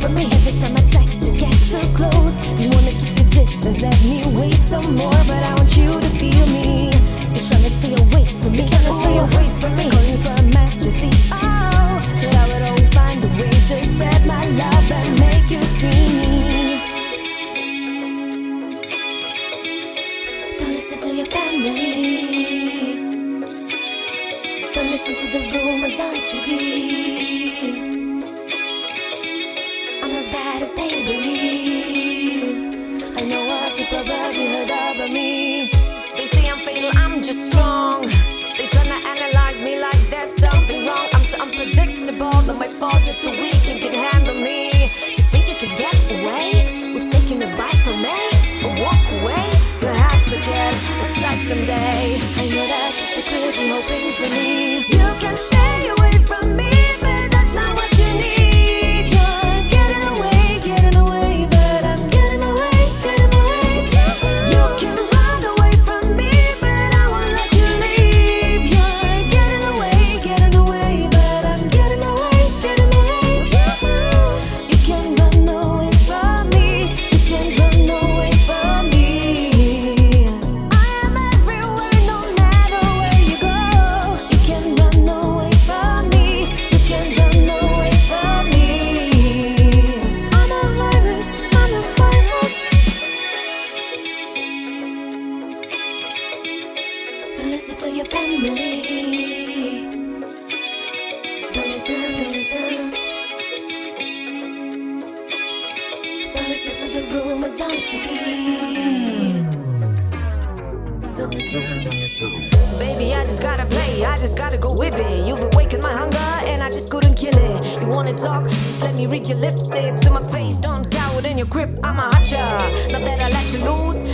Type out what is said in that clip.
from me. Every time I try to get too close, you wanna keep your distance, let me wait some more. But I want you to feel me. You're trying to stay away from me, trying to stay away from me. Calling for emergency, oh, but I would always find a way to spread my love and make you see me. Don't listen to your family. Don't listen to the rumors on TV. I'm as bad as they believe. I know what you probably heard about Baby, I just gotta play, I just gotta go with it. You've been waking my hunger, and I just couldn't kill it. You wanna talk? Just let me read your lips, say it to my face. Don't cower in your grip, I'm a. Now that I let you loose,